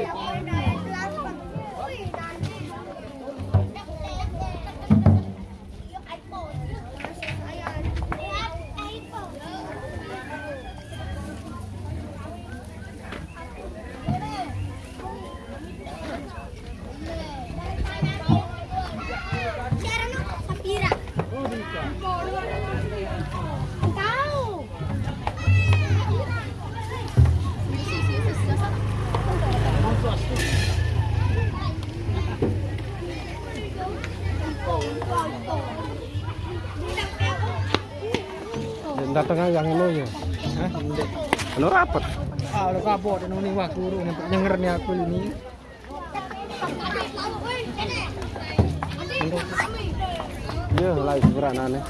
Yeah, yeah, yeah. Datang yang ini ya. Hah? Anu rapat. Ah, udah kapok dan ini wah guru nyengernya aku ini. Iya, lagi seberanane.